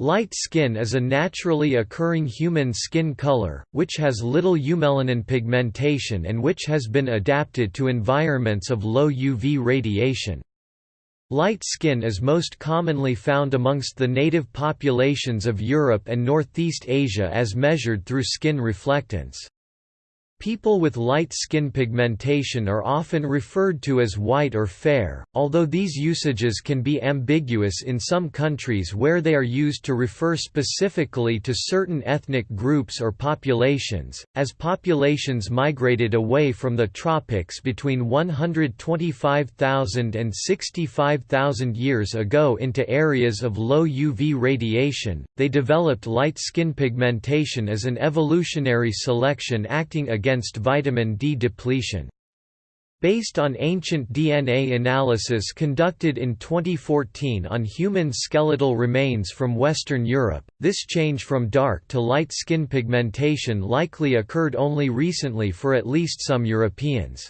Light skin is a naturally occurring human skin color, which has little eumelanin pigmentation and which has been adapted to environments of low UV radiation. Light skin is most commonly found amongst the native populations of Europe and Northeast Asia as measured through skin reflectance. People with light skin pigmentation are often referred to as white or fair, although these usages can be ambiguous in some countries where they are used to refer specifically to certain ethnic groups or populations. As populations migrated away from the tropics between 125,000 and 65,000 years ago into areas of low UV radiation, they developed light skin pigmentation as an evolutionary selection acting against against vitamin D depletion. Based on ancient DNA analysis conducted in 2014 on human skeletal remains from Western Europe, this change from dark to light skin pigmentation likely occurred only recently for at least some Europeans.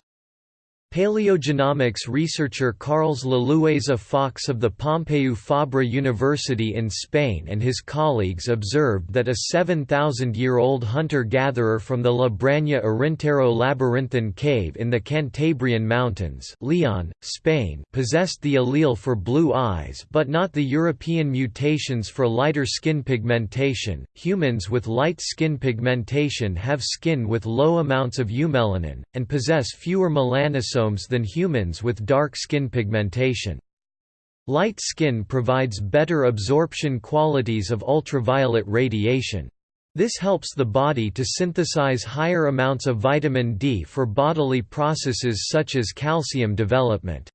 Paleogenomics researcher Carles Lalueza Fox of the Pompeu Fabra University in Spain and his colleagues observed that a 7,000-year-old hunter-gatherer from the La Braña Arintero labyrinthine cave in the Cantabrian Mountains Leon, Spain possessed the allele for blue eyes but not the European mutations for lighter skin pigmentation. Humans with light skin pigmentation have skin with low amounts of eumelanin, and possess fewer melanosomes than humans with dark skin pigmentation. Light skin provides better absorption qualities of ultraviolet radiation. This helps the body to synthesize higher amounts of vitamin D for bodily processes such as calcium development.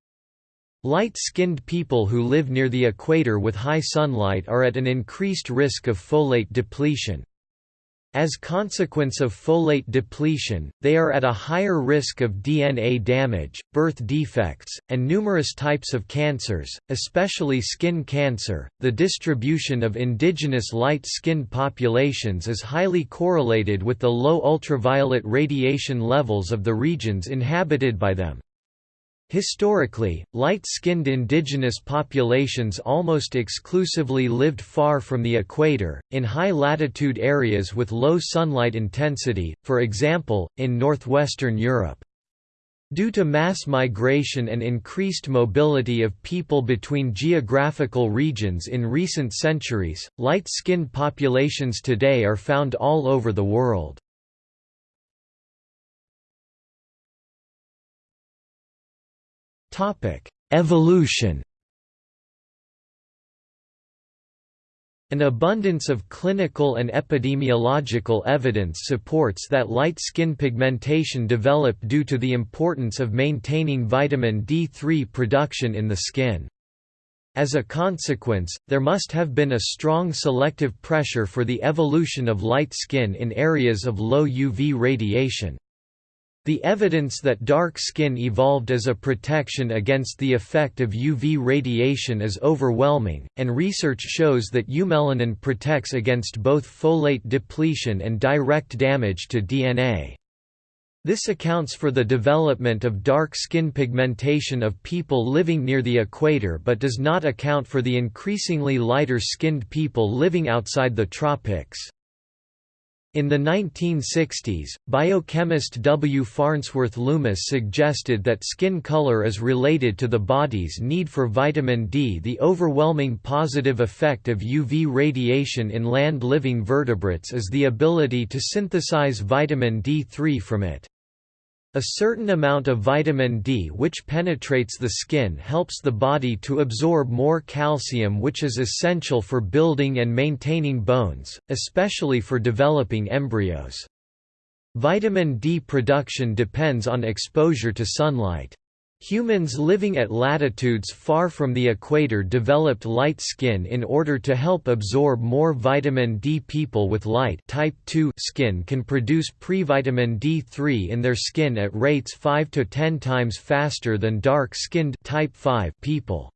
Light-skinned people who live near the equator with high sunlight are at an increased risk of folate depletion. As consequence of folate depletion, they are at a higher risk of DNA damage, birth defects, and numerous types of cancers, especially skin cancer. The distribution of indigenous light-skinned populations is highly correlated with the low ultraviolet radiation levels of the regions inhabited by them. Historically, light-skinned indigenous populations almost exclusively lived far from the equator, in high-latitude areas with low sunlight intensity, for example, in northwestern Europe. Due to mass migration and increased mobility of people between geographical regions in recent centuries, light-skinned populations today are found all over the world. Evolution An abundance of clinical and epidemiological evidence supports that light skin pigmentation developed due to the importance of maintaining vitamin D3 production in the skin. As a consequence, there must have been a strong selective pressure for the evolution of light skin in areas of low UV radiation. The evidence that dark skin evolved as a protection against the effect of UV radiation is overwhelming, and research shows that eumelanin protects against both folate depletion and direct damage to DNA. This accounts for the development of dark skin pigmentation of people living near the equator but does not account for the increasingly lighter-skinned people living outside the tropics. In the 1960s, biochemist W. Farnsworth Loomis suggested that skin color is related to the body's need for vitamin D. The overwhelming positive effect of UV radiation in land-living vertebrates is the ability to synthesize vitamin D3 from it. A certain amount of vitamin D which penetrates the skin helps the body to absorb more calcium which is essential for building and maintaining bones, especially for developing embryos. Vitamin D production depends on exposure to sunlight. Humans living at latitudes far from the equator developed light skin in order to help absorb more vitamin D. People with light type 2 skin can produce pre-vitamin D3 in their skin at rates 5 to 10 times faster than dark-skinned type 5 people.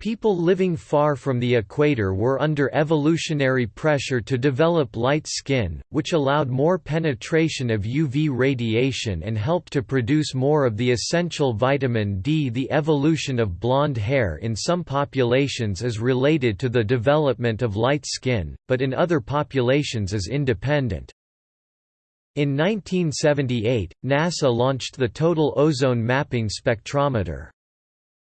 People living far from the equator were under evolutionary pressure to develop light skin, which allowed more penetration of UV radiation and helped to produce more of the essential vitamin D. The evolution of blonde hair in some populations is related to the development of light skin, but in other populations is independent. In 1978, NASA launched the Total Ozone Mapping Spectrometer.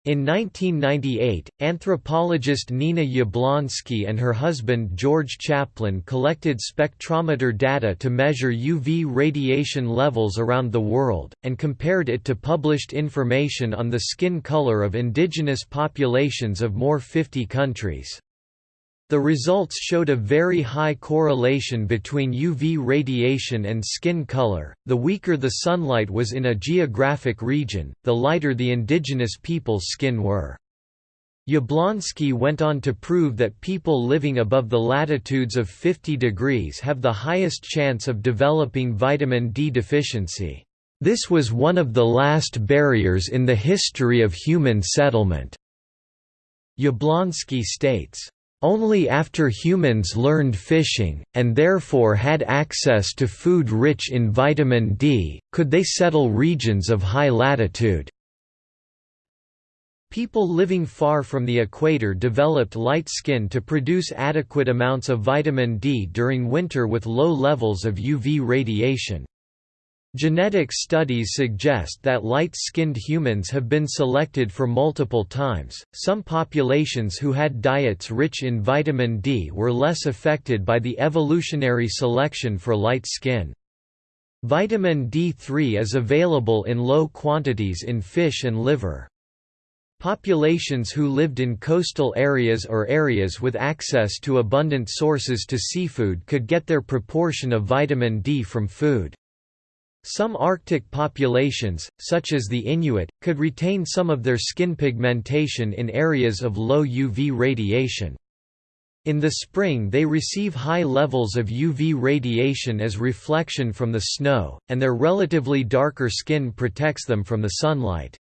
In 1998, anthropologist Nina Jablonski and her husband George Chaplin collected spectrometer data to measure UV radiation levels around the world, and compared it to published information on the skin color of indigenous populations of more 50 countries. The results showed a very high correlation between UV radiation and skin color. The weaker the sunlight was in a geographic region, the lighter the indigenous people's skin were. Jablonski went on to prove that people living above the latitudes of 50 degrees have the highest chance of developing vitamin D deficiency. This was one of the last barriers in the history of human settlement. Jablonski states, only after humans learned fishing, and therefore had access to food rich in vitamin D, could they settle regions of high latitude. People living far from the equator developed light skin to produce adequate amounts of vitamin D during winter with low levels of UV radiation. Genetic studies suggest that light-skinned humans have been selected for multiple times. Some populations who had diets rich in vitamin D were less affected by the evolutionary selection for light skin. Vitamin D3 is available in low quantities in fish and liver. Populations who lived in coastal areas or areas with access to abundant sources to seafood could get their proportion of vitamin D from food. Some Arctic populations, such as the Inuit, could retain some of their skin pigmentation in areas of low UV radiation. In the spring they receive high levels of UV radiation as reflection from the snow, and their relatively darker skin protects them from the sunlight.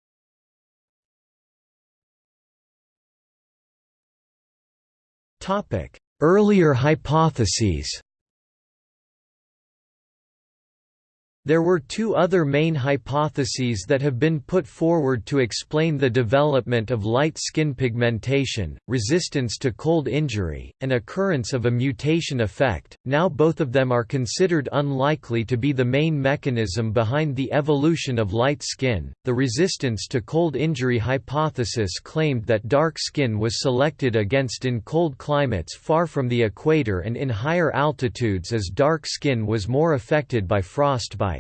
Earlier hypotheses There were two other main hypotheses that have been put forward to explain the development of light skin pigmentation, resistance to cold injury, and occurrence of a mutation effect. Now both of them are considered unlikely to be the main mechanism behind the evolution of light skin. The resistance to cold injury hypothesis claimed that dark skin was selected against in cold climates far from the equator and in higher altitudes as dark skin was more affected by frostbite.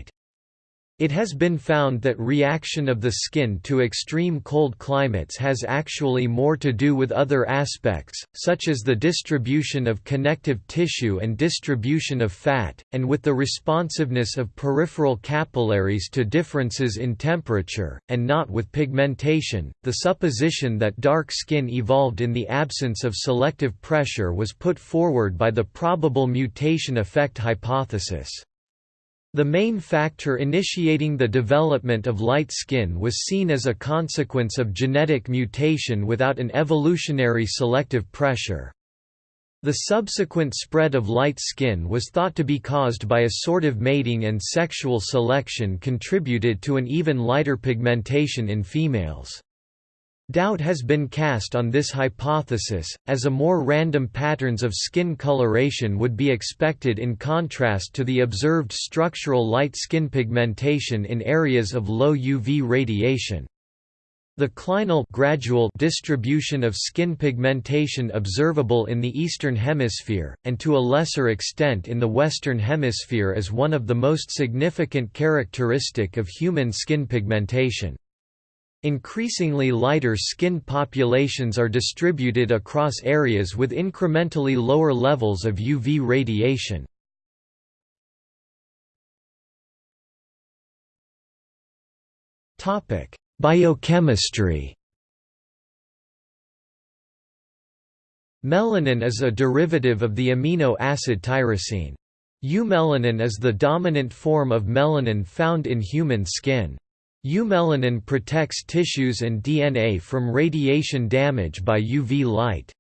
It has been found that reaction of the skin to extreme cold climates has actually more to do with other aspects, such as the distribution of connective tissue and distribution of fat, and with the responsiveness of peripheral capillaries to differences in temperature, and not with pigmentation. The supposition that dark skin evolved in the absence of selective pressure was put forward by the probable mutation effect hypothesis. The main factor initiating the development of light skin was seen as a consequence of genetic mutation without an evolutionary selective pressure. The subsequent spread of light skin was thought to be caused by assortive mating and sexual selection contributed to an even lighter pigmentation in females. Doubt has been cast on this hypothesis, as a more random patterns of skin coloration would be expected in contrast to the observed structural light skin pigmentation in areas of low UV radiation. The clinal gradual distribution of skin pigmentation observable in the Eastern Hemisphere, and to a lesser extent in the Western Hemisphere is one of the most significant characteristic of human skin pigmentation. Increasingly lighter skinned populations are distributed across areas with incrementally lower levels of UV radiation. Biochemistry Melanin is a derivative of the amino acid tyrosine. Eumelanin is the dominant form of melanin found in human skin. Eumelanin protects tissues and DNA from radiation damage by UV light.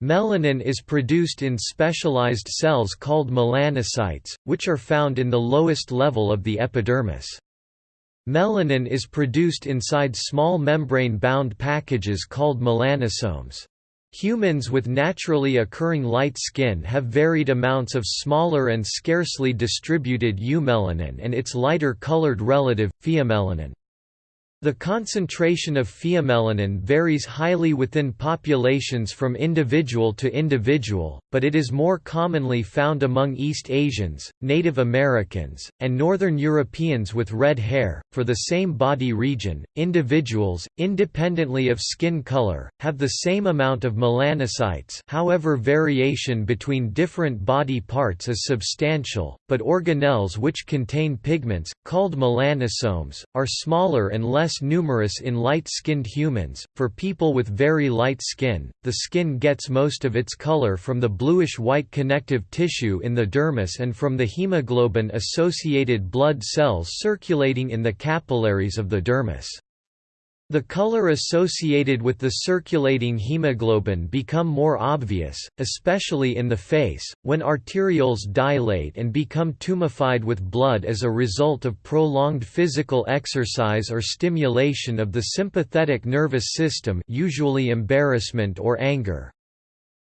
Melanin is produced in specialized cells called melanocytes, which are found in the lowest level of the epidermis. Melanin is produced inside small membrane-bound packages called melanosomes. Humans with naturally occurring light skin have varied amounts of smaller and scarcely distributed eumelanin and its lighter colored relative, pheomelanin. The concentration of pheomelanin varies highly within populations from individual to individual, but it is more commonly found among East Asians, Native Americans, and Northern Europeans with red hair. For the same body region, individuals, independently of skin color, have the same amount of melanocytes, however, variation between different body parts is substantial, but organelles which contain pigments, called melanosomes, are smaller and less less numerous in light-skinned humans. For people with very light skin, the skin gets most of its color from the bluish-white connective tissue in the dermis and from the hemoglobin-associated blood cells circulating in the capillaries of the dermis. The color associated with the circulating hemoglobin become more obvious, especially in the face, when arterioles dilate and become tumefied with blood as a result of prolonged physical exercise or stimulation of the sympathetic nervous system usually embarrassment or anger.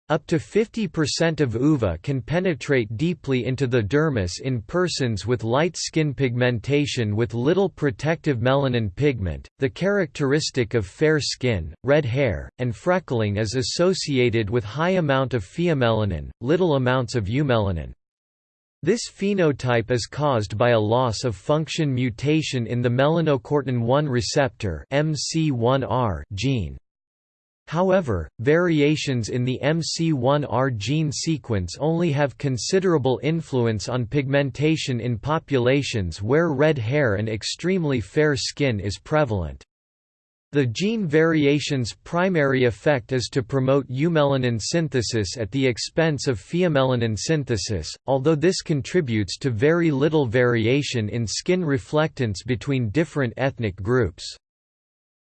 Up to 50% of UVA can penetrate deeply into the dermis in persons with light skin pigmentation with little protective melanin pigment. The characteristic of fair skin, red hair, and freckling is associated with high amount of pheomelanin, little amounts of eumelanin. This phenotype is caused by a loss of function mutation in the melanocortin 1 receptor MC1R gene. However, variations in the MC1R gene sequence only have considerable influence on pigmentation in populations where red hair and extremely fair skin is prevalent. The gene variation's primary effect is to promote eumelanin synthesis at the expense of pheomelanin synthesis, although this contributes to very little variation in skin reflectance between different ethnic groups.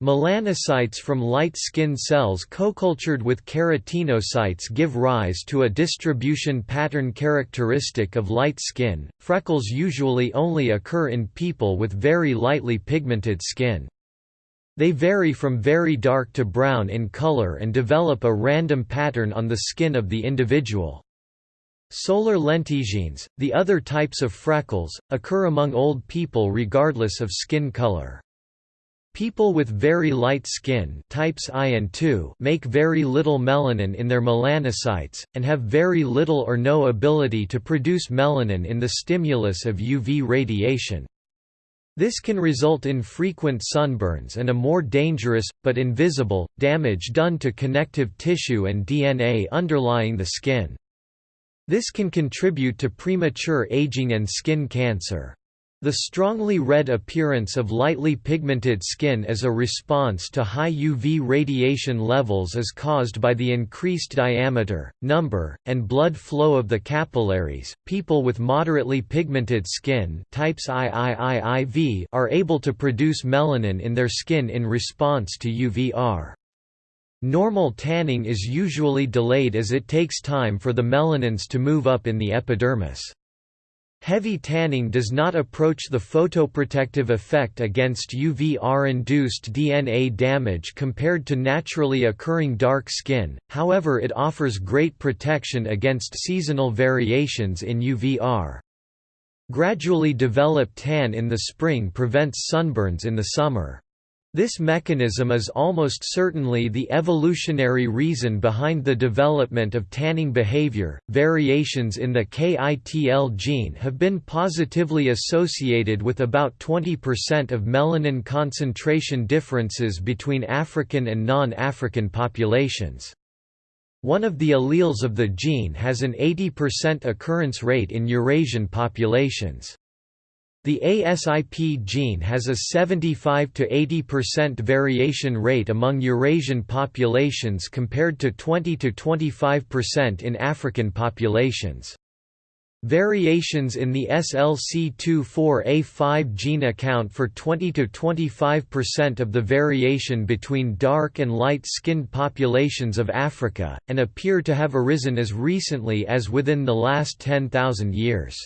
Melanocytes from light skin cells co-cultured with keratinocytes give rise to a distribution pattern characteristic of light skin. Freckles usually only occur in people with very lightly pigmented skin. They vary from very dark to brown in color and develop a random pattern on the skin of the individual. Solar lentigines, the other types of freckles, occur among old people regardless of skin color. People with very light skin types I and II make very little melanin in their melanocytes, and have very little or no ability to produce melanin in the stimulus of UV radiation. This can result in frequent sunburns and a more dangerous, but invisible, damage done to connective tissue and DNA underlying the skin. This can contribute to premature aging and skin cancer. The strongly red appearance of lightly pigmented skin as a response to high UV radiation levels is caused by the increased diameter, number, and blood flow of the capillaries. People with moderately pigmented skin types IIIIV are able to produce melanin in their skin in response to UVR. Normal tanning is usually delayed as it takes time for the melanins to move up in the epidermis. Heavy tanning does not approach the photoprotective effect against UVR-induced DNA damage compared to naturally occurring dark skin, however it offers great protection against seasonal variations in UVR. Gradually developed tan in the spring prevents sunburns in the summer. This mechanism is almost certainly the evolutionary reason behind the development of tanning behavior. Variations in the KITL gene have been positively associated with about 20% of melanin concentration differences between African and non African populations. One of the alleles of the gene has an 80% occurrence rate in Eurasian populations. The ASIP gene has a 75 to 80% variation rate among Eurasian populations compared to 20 to 25% in African populations. Variations in the SLC24A5 gene account for 20–25% of the variation between dark and light-skinned populations of Africa, and appear to have arisen as recently as within the last 10,000 years.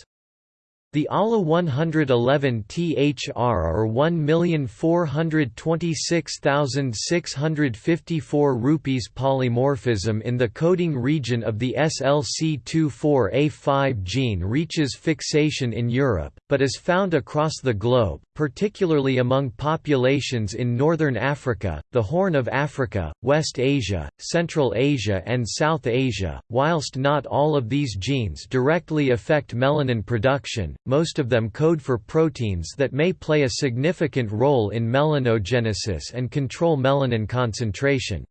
The ALA 111 THR or 1,426,654 rupees polymorphism in the coding region of the SLC24A5 gene reaches fixation in Europe, but is found across the globe, particularly among populations in Northern Africa, the Horn of Africa, West Asia, Central Asia and South Asia. Whilst not all of these genes directly affect melanin production, most of them code for proteins that may play a significant role in melanogenesis and control melanin concentration.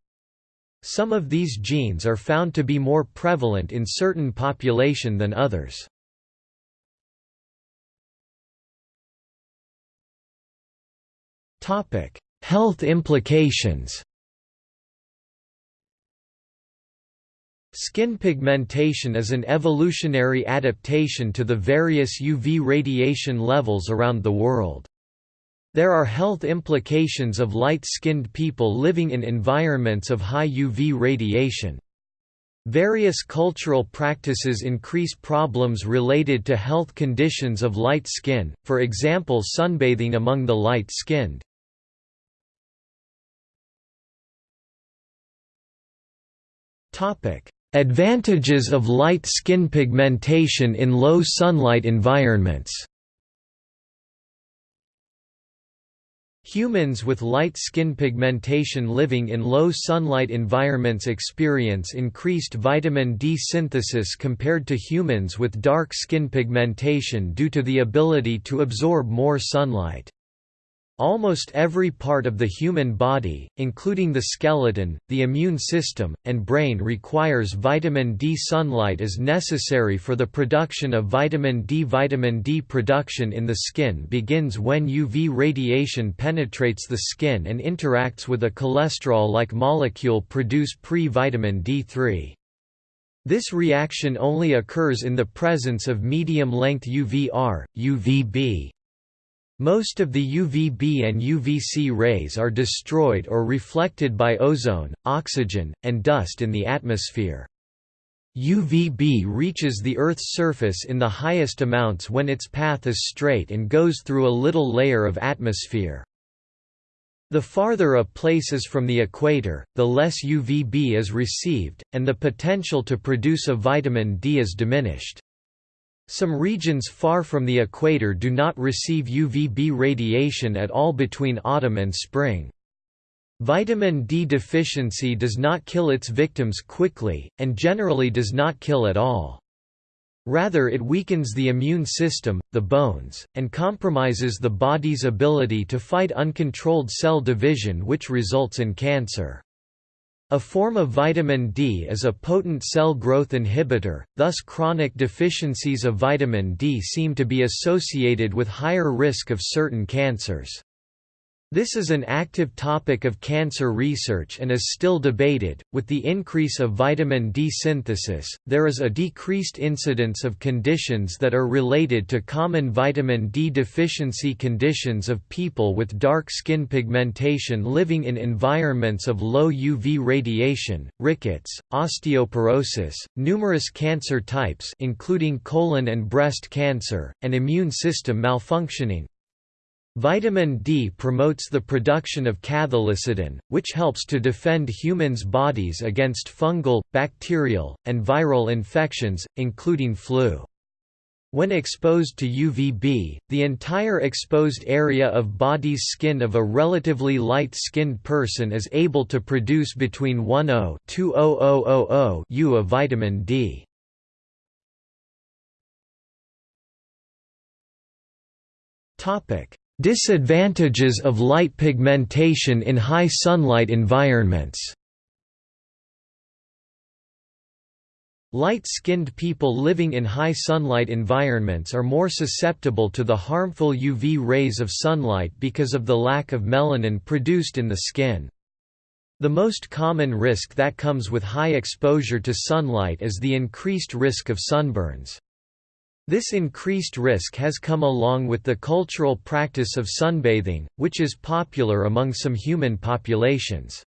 Some of these genes are found to be more prevalent in certain population than others. Health implications Skin pigmentation is an evolutionary adaptation to the various UV radiation levels around the world. There are health implications of light-skinned people living in environments of high UV radiation. Various cultural practices increase problems related to health conditions of light skin, for example sunbathing among the light-skinned. Advantages of light skin pigmentation in low sunlight environments Humans with light skin pigmentation living in low sunlight environments experience increased vitamin D synthesis compared to humans with dark skin pigmentation due to the ability to absorb more sunlight. Almost every part of the human body, including the skeleton, the immune system, and brain requires vitamin D. Sunlight is necessary for the production of vitamin D. Vitamin D production in the skin begins when UV radiation penetrates the skin and interacts with a cholesterol-like molecule produce pre-vitamin D3. This reaction only occurs in the presence of medium-length UVR, UVB. Most of the UVB and UVC rays are destroyed or reflected by ozone, oxygen, and dust in the atmosphere. UVB reaches the Earth's surface in the highest amounts when its path is straight and goes through a little layer of atmosphere. The farther a place is from the equator, the less UVB is received, and the potential to produce a vitamin D is diminished. Some regions far from the equator do not receive UVB radiation at all between autumn and spring. Vitamin D deficiency does not kill its victims quickly, and generally does not kill at all. Rather it weakens the immune system, the bones, and compromises the body's ability to fight uncontrolled cell division which results in cancer. A form of vitamin D is a potent cell growth inhibitor, thus chronic deficiencies of vitamin D seem to be associated with higher risk of certain cancers. This is an active topic of cancer research and is still debated. With the increase of vitamin D synthesis, there is a decreased incidence of conditions that are related to common vitamin D deficiency conditions of people with dark skin pigmentation living in environments of low UV radiation, rickets, osteoporosis, numerous cancer types including colon and breast cancer, and immune system malfunctioning. Vitamin D promotes the production of cathelicidin, which helps to defend humans' bodies against fungal, bacterial, and viral infections, including flu. When exposed to UVB, the entire exposed area of body's skin of a relatively light-skinned person is able to produce between 10-2000 U of vitamin D. Topic: Disadvantages of light pigmentation in high sunlight environments Light-skinned people living in high sunlight environments are more susceptible to the harmful UV rays of sunlight because of the lack of melanin produced in the skin. The most common risk that comes with high exposure to sunlight is the increased risk of sunburns. This increased risk has come along with the cultural practice of sunbathing, which is popular among some human populations.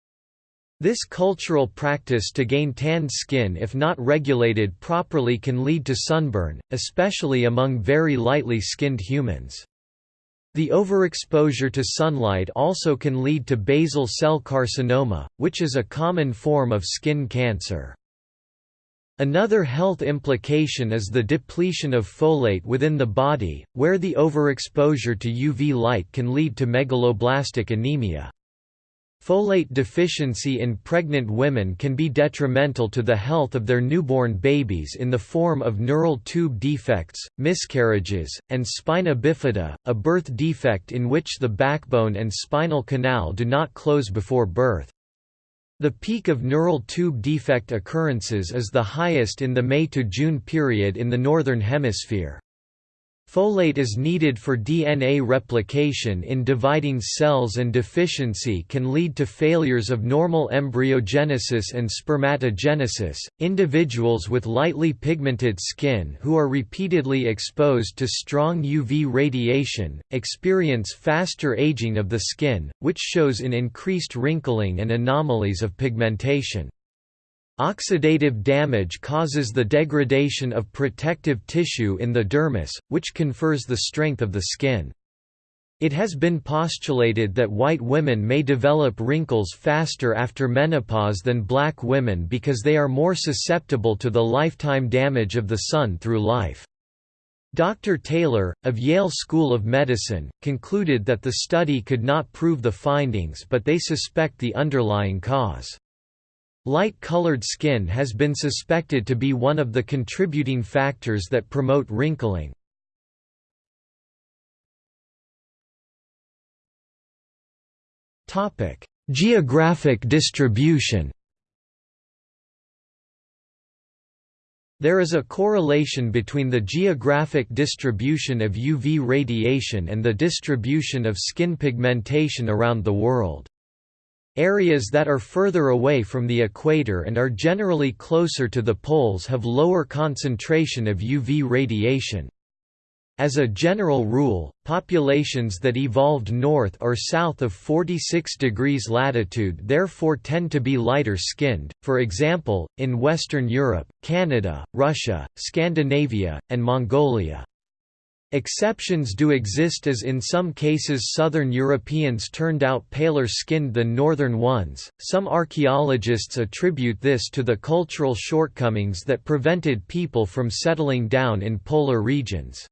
This cultural practice to gain tanned skin if not regulated properly can lead to sunburn, especially among very lightly skinned humans. The overexposure to sunlight also can lead to basal cell carcinoma, which is a common form of skin cancer. Another health implication is the depletion of folate within the body, where the overexposure to UV light can lead to megaloblastic anemia. Folate deficiency in pregnant women can be detrimental to the health of their newborn babies in the form of neural tube defects, miscarriages, and spina bifida, a birth defect in which the backbone and spinal canal do not close before birth. The peak of neural tube defect occurrences is the highest in the May to June period in the Northern Hemisphere. Folate is needed for DNA replication in dividing cells and deficiency can lead to failures of normal embryogenesis and spermatogenesis. Individuals with lightly pigmented skin who are repeatedly exposed to strong UV radiation experience faster aging of the skin, which shows in increased wrinkling and anomalies of pigmentation. Oxidative damage causes the degradation of protective tissue in the dermis, which confers the strength of the skin. It has been postulated that white women may develop wrinkles faster after menopause than black women because they are more susceptible to the lifetime damage of the sun through life. Dr. Taylor, of Yale School of Medicine, concluded that the study could not prove the findings but they suspect the underlying cause. Light-colored skin has been suspected to be one of the contributing factors that promote wrinkling. Geographic distribution There is a correlation between the geographic distribution of UV radiation and the distribution of skin pigmentation around the world. Areas that are further away from the equator and are generally closer to the poles have lower concentration of UV radiation. As a general rule, populations that evolved north or south of 46 degrees latitude therefore tend to be lighter skinned, for example, in Western Europe, Canada, Russia, Scandinavia, and Mongolia. Exceptions do exist as in some cases southern Europeans turned out paler skinned than northern ones. Some archaeologists attribute this to the cultural shortcomings that prevented people from settling down in polar regions.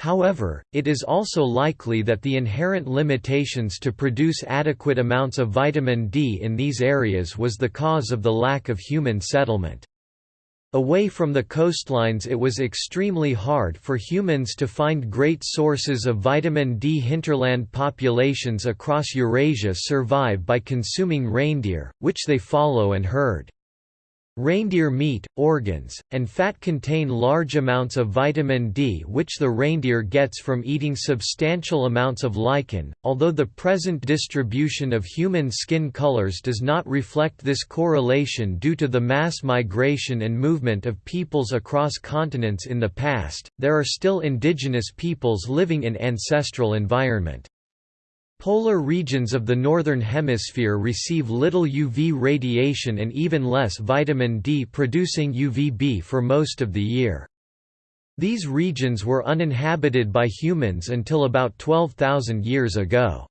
However, it is also likely that the inherent limitations to produce adequate amounts of vitamin D in these areas was the cause of the lack of human settlement. Away from the coastlines it was extremely hard for humans to find great sources of vitamin D. Hinterland populations across Eurasia survive by consuming reindeer, which they follow and herd. Reindeer meat, organs, and fat contain large amounts of vitamin D which the reindeer gets from eating substantial amounts of lichen, although the present distribution of human skin colors does not reflect this correlation due to the mass migration and movement of peoples across continents in the past, there are still indigenous peoples living in ancestral environment. Polar regions of the Northern Hemisphere receive little UV radiation and even less vitamin D producing UVB for most of the year. These regions were uninhabited by humans until about 12,000 years ago.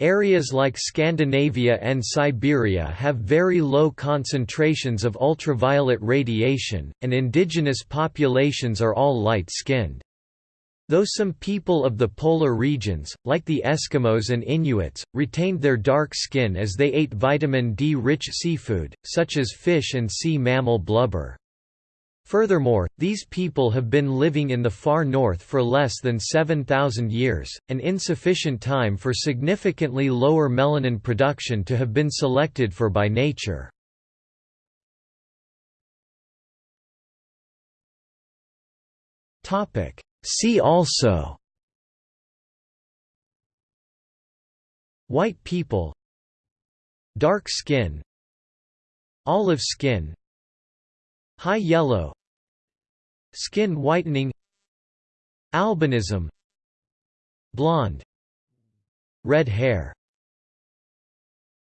Areas like Scandinavia and Siberia have very low concentrations of ultraviolet radiation, and indigenous populations are all light-skinned. Though some people of the polar regions, like the Eskimos and Inuits, retained their dark skin as they ate vitamin D-rich seafood, such as fish and sea mammal blubber. Furthermore, these people have been living in the far north for less than 7,000 years, an insufficient time for significantly lower melanin production to have been selected for by nature. Topic: See also White people Dark skin Olive skin High yellow Skin whitening Albinism Blonde Red hair